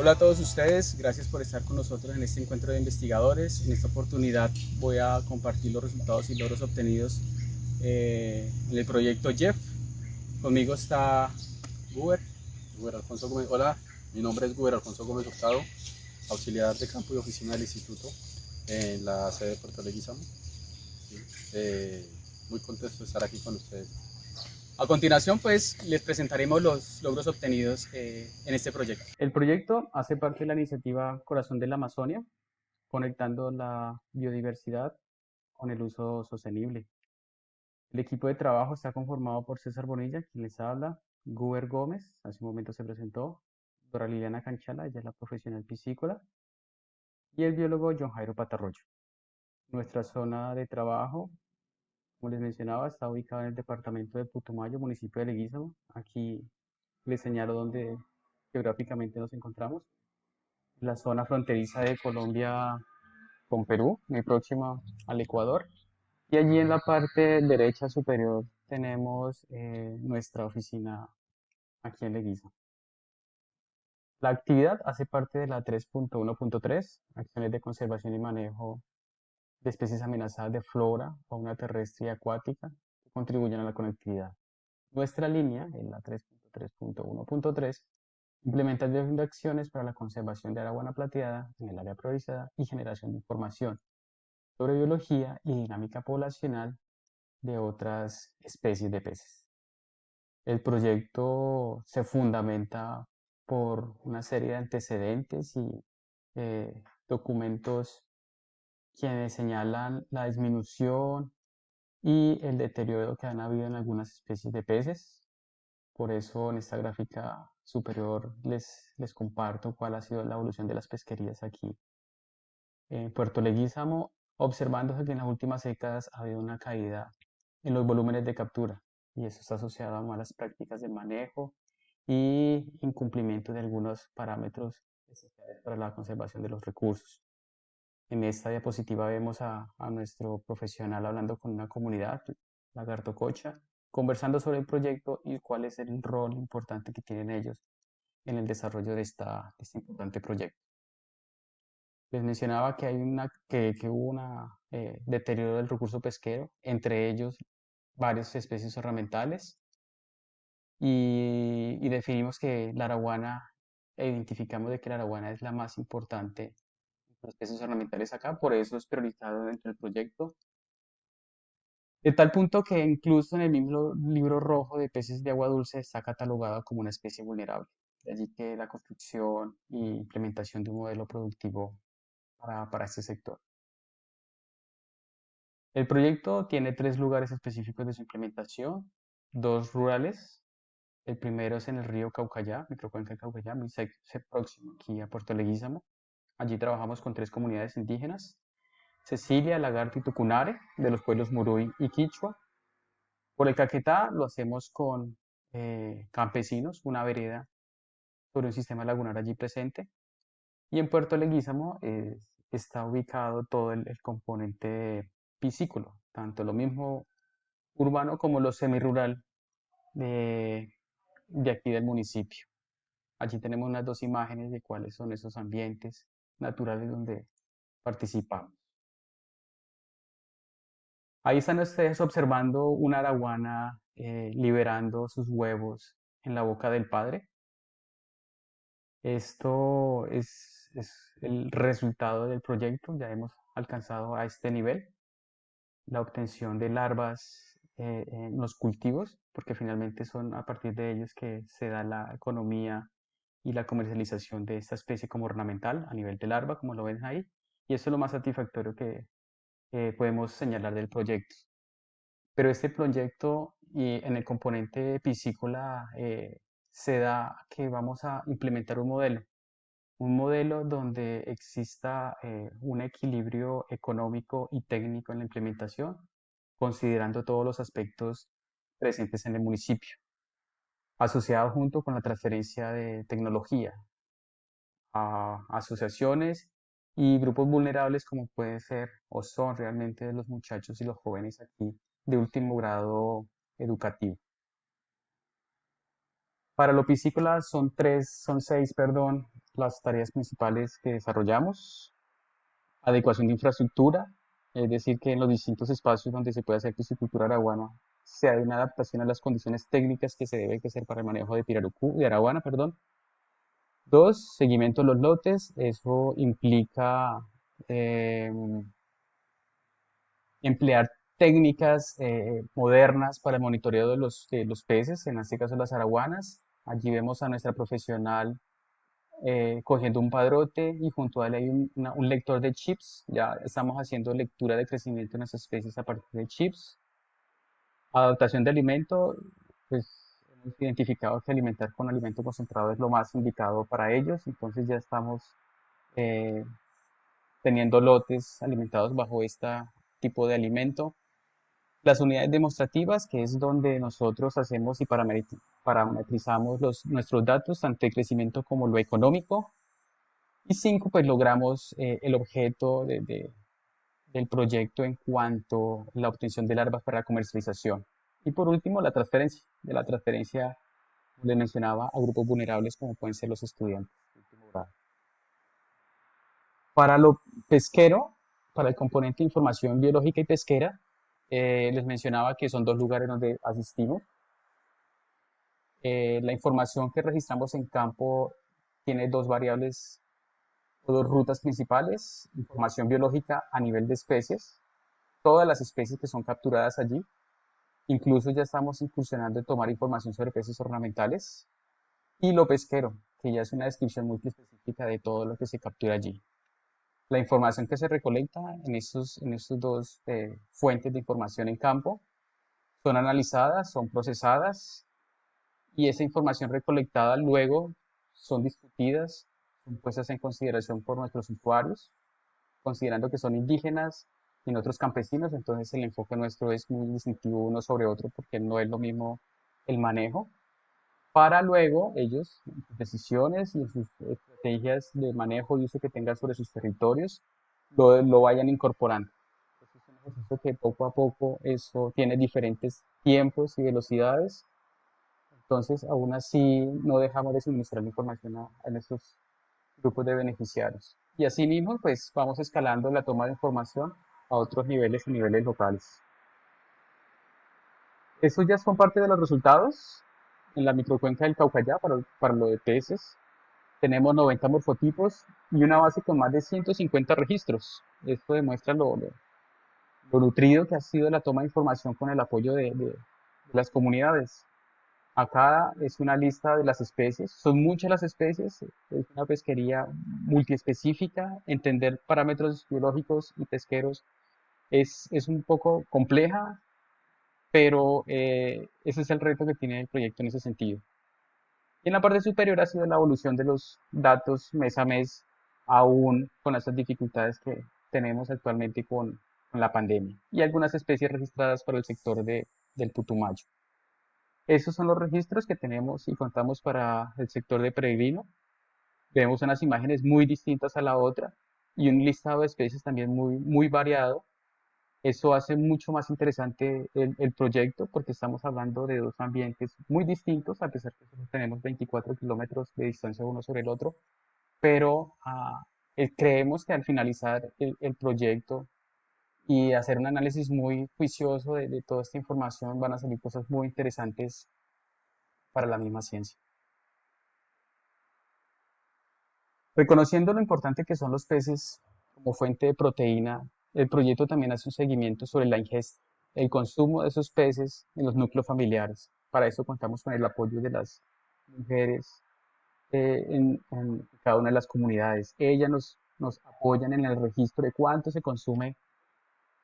Hola a todos ustedes, gracias por estar con nosotros en este encuentro de investigadores. En esta oportunidad voy a compartir los resultados y logros obtenidos eh, en el proyecto Jeff. Conmigo está Guber. Guber Alfonso Gómez. Hola, mi nombre es Guber Alfonso Gómez Hurtado, auxiliar de campo y oficina del instituto en la sede de Puerto Leguizamo. Eh, muy contento de estar aquí con ustedes. A continuación, pues, les presentaremos los logros obtenidos eh, en este proyecto. El proyecto hace parte de la iniciativa Corazón de la Amazonia, conectando la biodiversidad con el uso sostenible. El equipo de trabajo está conformado por César Bonilla, quien les habla, Guber Gómez, hace un momento se presentó, Dora Liliana Canchala, ella es la profesional piscícola, y el biólogo John Jairo Patarroyo. Nuestra zona de trabajo como les mencionaba, está ubicado en el departamento de Putumayo, municipio de Leguízamo. Aquí les señalo dónde geográficamente nos encontramos. La zona fronteriza de Colombia con Perú, muy próxima al Ecuador. Y allí en la parte derecha superior tenemos eh, nuestra oficina aquí en Leguízamo. La actividad hace parte de la 3.1.3, acciones de conservación y manejo de especies amenazadas de flora, fauna terrestre y acuática que contribuyen a la conectividad. Nuestra línea, en la 3.3.1.3, implementa de acciones para la conservación de agua plateada en el área priorizada y generación de información sobre biología y dinámica poblacional de otras especies de peces. El proyecto se fundamenta por una serie de antecedentes y eh, documentos quienes señalan la disminución y el deterioro que han habido en algunas especies de peces. Por eso en esta gráfica superior les, les comparto cuál ha sido la evolución de las pesquerías aquí. En Puerto Leguízamo, observándose que en las últimas décadas ha habido una caída en los volúmenes de captura y eso está asociado a malas prácticas de manejo y incumplimiento de algunos parámetros para la conservación de los recursos. En esta diapositiva vemos a, nuestro profesional hablando con una comunidad, Lagarto Cocha, conversando sobre el proyecto y cuál es el rol importante que tienen ellos en el desarrollo de, esta, este importante proyecto. Les mencionaba que, hay una, que, hubo un eh, deterioro del recurso pesquero, entre ellos varias especies ornamentales, y, y definimos que la araguana, e identificamos de que la araguana es la más importante las especies ornamentales acá, por eso es priorizado dentro del proyecto. De tal punto que incluso en el mismo libro rojo de peces de agua dulce está catalogado como una especie vulnerable. De allí que la construcción e implementación de un modelo productivo para, para este sector. El proyecto tiene tres lugares específicos de su implementación, dos rurales. El primero es en el río Caucayá, microcuenca de Caucayá, muy próximo aquí a Puerto Leguízamo. Allí trabajamos con tres comunidades indígenas, Cecilia, Lagarto y Tucunare, de los pueblos Muruy y Quichua. Por el Caquetá lo hacemos con eh, campesinos, una vereda sobre un sistema lagunar allí presente. Y en Puerto Leguízamo está ubicado todo el, componente piscículo, tanto lo mismo urbano como lo semirural de, de aquí del municipio. Allí tenemos unas dos imágenes de cuáles son esos ambientes naturales donde participamos. Ahí están ustedes observando una araguana eh, liberando sus huevos en la boca del padre. Esto es, el resultado del proyecto, ya hemos alcanzado a este nivel, la obtención de larvas eh, en los cultivos, porque finalmente son a partir de ellos que se da la economía y la comercialización de esta especie como ornamental a nivel de larva, como lo ven ahí. Y eso es lo más satisfactorio que podemos señalar del proyecto. Pero este proyecto y en el componente piscícola eh, se da que vamos a implementar un modelo, un modelo donde exista eh, un equilibrio económico y técnico en la implementación, considerando todos los aspectos presentes en el municipio asociado junto con la transferencia de tecnología a asociaciones y grupos vulnerables como puede ser o son realmente los muchachos y los jóvenes aquí de último grado educativo. Para lo piscícola son tres, son seis, perdón, las tareas principales que desarrollamos. Adecuación de infraestructura, es decir, que en los distintos espacios donde se puede hacer piscicultura araguana se hay una adaptación a las condiciones técnicas que se debe hacer para el manejo de pirarucú, de araguana, perdón. Dos, seguimiento de los lotes, eso implica em, emplear técnicas eh, modernas para el monitoreo de los, los peces, en este caso las araguanas. Allí vemos a nuestra profesional eh, cogiendo un padrote y junto a él hay un, un, lector de chips. Ya estamos haciendo lectura de crecimiento en las especies a partir de chips. Adaptación de alimento, pues hemos identificado que alimentar con alimento concentrado es lo más indicado para ellos, entonces ya estamos eh, teniendo lotes alimentados bajo este tipo de alimento. Las unidades demostrativas, que es donde nosotros hacemos y parametrizamos los, nuestros datos, tanto de crecimiento como lo económico. Y cinco, pues logramos eh, el objeto de, del proyecto en cuanto a la obtención de larvas para la comercialización. Y por último, la transferencia, de la transferencia, le mencionaba, a grupos vulnerables como pueden ser los estudiantes. Para lo pesquero, para el componente de información biológica y pesquera, eh, les mencionaba que son dos lugares donde asistimos. Eh, la información que registramos en campo tiene dos variables dos rutas principales. Información biológica a nivel de especies, todas las especies que son capturadas allí. Incluso ya estamos incursionando en tomar información sobre peces ornamentales. Y lo pesquero, que ya es una descripción muy específica de todo lo que se captura allí la información que se recolecta en estos, en estos dos eh, fuentes de información en campo son analizadas, son procesadas y esa información recolectada luego son discutidas, son puestas en consideración por nuestros usuarios, considerando que son indígenas y otros campesinos, entonces el enfoque nuestro es muy distintivo uno sobre otro porque no es lo mismo el manejo para luego ellos, en sus decisiones y en sus estrategias de manejo y uso que tengan sobre sus territorios, lo, lo vayan incorporando. es un ejercicio que poco a poco eso tiene diferentes tiempos y velocidades. Entonces, aún así, no dejamos de suministrar información a, a nuestros grupos de beneficiarios. Y así mismo, pues vamos escalando la toma de información a otros niveles y niveles locales. Eso ya son parte de los resultados en la microcuenca del Caucayá para, para lo de peces. Tenemos 90 morfotipos y una base con más de 150 registros. Esto demuestra lo, lo, nutrido que ha sido la toma de información con el apoyo de, las comunidades. Acá es una lista de las especies, son muchas las especies, es una pesquería multiespecífica, entender parámetros biológicos y pesqueros es, es un poco compleja, pero eh, ese es el reto que tiene el proyecto en ese sentido. Y en la parte superior ha sido la evolución de los datos mes a mes, aún con esas dificultades que tenemos actualmente con, con la pandemia y algunas especies registradas por el sector de, del Putumayo. Esos son los registros que tenemos y contamos para el sector de peregrino. Vemos unas imágenes muy distintas a la otra y un listado de especies también muy, variado eso hace mucho más interesante el, proyecto porque estamos hablando de dos ambientes muy distintos, a pesar que tenemos 24 kilómetros de distancia uno sobre el otro, pero ah, eh, creemos que al finalizar el, proyecto y hacer un análisis muy juicioso de, toda esta información van a salir cosas muy interesantes para la misma ciencia. Reconociendo lo importante que son los peces como fuente de proteína el proyecto también hace un seguimiento sobre la ingesta, el consumo de esos peces en los núcleos familiares. Para eso contamos con el apoyo de las mujeres eh, en, cada una de las comunidades. Ellas nos, nos apoyan en el registro de cuánto se consume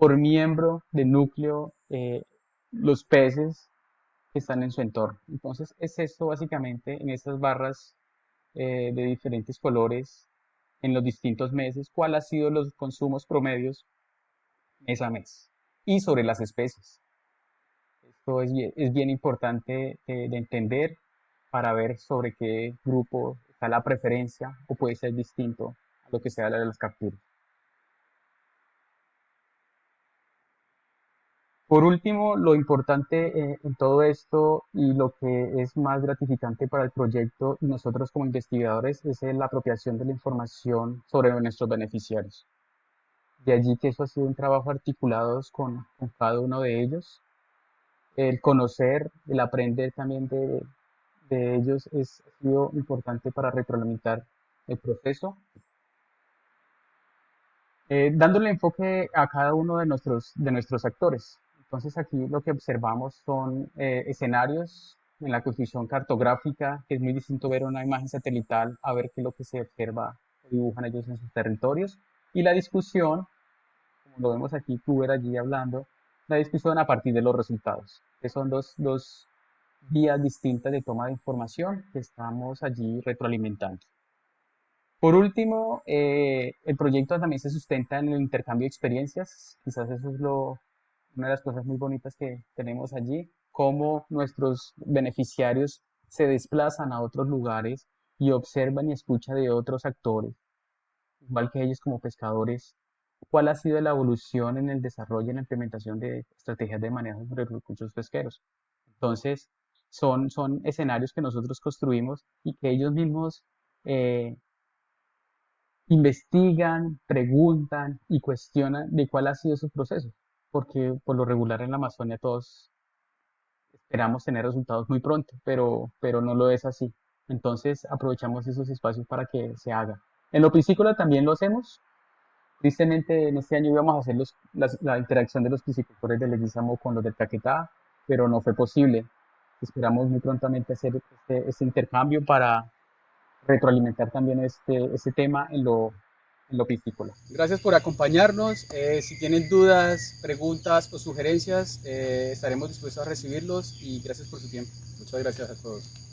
por miembro de núcleo eh, los peces que están en su entorno. Entonces es esto básicamente en estas barras eh, de diferentes colores en los distintos meses, cuál ha sido los consumos promedios mes a mes y sobre las especies. Esto es, es bien importante de, de entender para ver sobre qué grupo está la preferencia o puede ser distinto a lo que sea de las capturas. Por último, lo importante eh, en todo esto y lo que es más gratificante para el proyecto y nosotros como investigadores es la apropiación de la información sobre nuestros beneficiarios. De allí que eso ha sido un trabajo articulado con, cada uno de ellos. El conocer, el aprender también de, de ellos es, ha sido importante para retroalimentar el proceso. Eh, dándole enfoque a cada uno de nuestros, de nuestros actores. Entonces aquí lo que observamos son eh, escenarios en la construcción cartográfica, que es muy distinto ver una imagen satelital a ver qué es lo que se observa dibujan ellos en sus territorios. Y la discusión, como lo vemos aquí, tú allí hablando, la discusión a partir de los resultados, que son dos, dos vías distintas de toma de información que estamos allí retroalimentando. Por último, eh, el proyecto también se sustenta en el intercambio de experiencias. Quizás eso es lo, una de las cosas muy bonitas que tenemos allí, cómo nuestros beneficiarios se desplazan a otros lugares y observan y escuchan de otros actores, igual que ellos como pescadores, cuál ha sido la evolución en el desarrollo y la implementación de estrategias de manejo de recursos pesqueros. Entonces, son, son escenarios que nosotros construimos y que ellos mismos eh, investigan, preguntan y cuestionan de cuál ha sido su proceso, porque por lo regular en la Amazonia todos esperamos tener resultados muy pronto, pero, pero no lo es así. Entonces aprovechamos esos espacios para que se haga. En lo piscícola también lo hacemos, Tristemente, en este año íbamos a hacer la, interacción de los piscicultores del Leguizamo con los del Caquetá, pero no fue posible. Esperamos muy prontamente hacer este, este intercambio para retroalimentar también este, este tema en lo, en. Gracias por acompañarnos. Eh, si tienen dudas, preguntas o sugerencias, eh, estaremos dispuestos a recibirlos y gracias por su tiempo. Muchas gracias a todos.